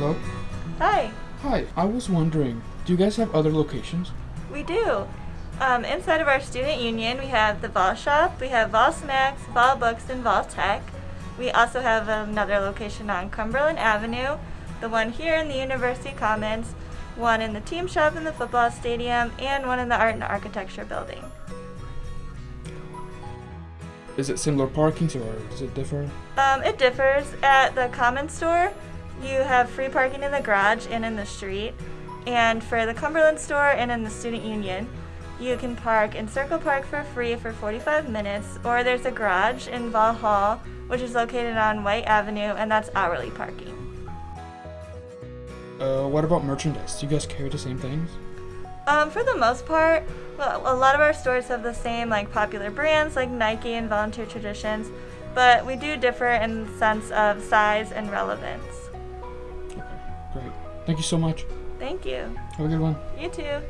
Hello? Hi, Hi, I was wondering, do you guys have other locations? we do. Um, inside of our student union, we have the Vol Shop, we have Vol Snacks, Vol Books, and Vol Tech. We also have another location on Cumberland Avenue, the one here in the University Commons, one in the team shop in the football stadium, and one in the Art and Architecture building. Is it similar parking or does it differ? Um, it differs. At the Common Store, you have free parking in the garage and in the street. And for the Cumberland Store and in the Student Union, you can park in Circle Park for free for 45 minutes, or there's a garage in Vol Hall, which is located on White Avenue, and that's hourly parking. Uh, what about merchandise? Do you guys carry the same things? Um, for the most part, well, a lot of our stores have the same like popular brands like Nike and Volunteer Traditions, but we do differ in the sense of size and relevance. Great. Thank you so much. Thank you. Have a good one. You too.